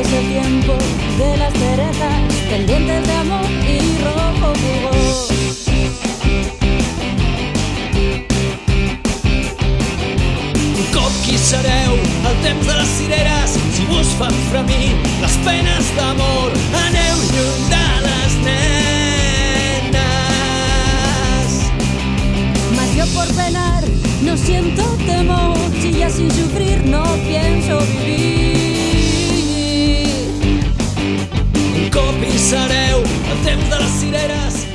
el tiempo de las cerezas, pendientes de amor y rojo jugo. Qui sereu el temps de les cireres si vos fan fremir les penes d'amor aneu lluny de les nenes Mas yo por penar no siento temor si ya sin sereu el temps de les cireres.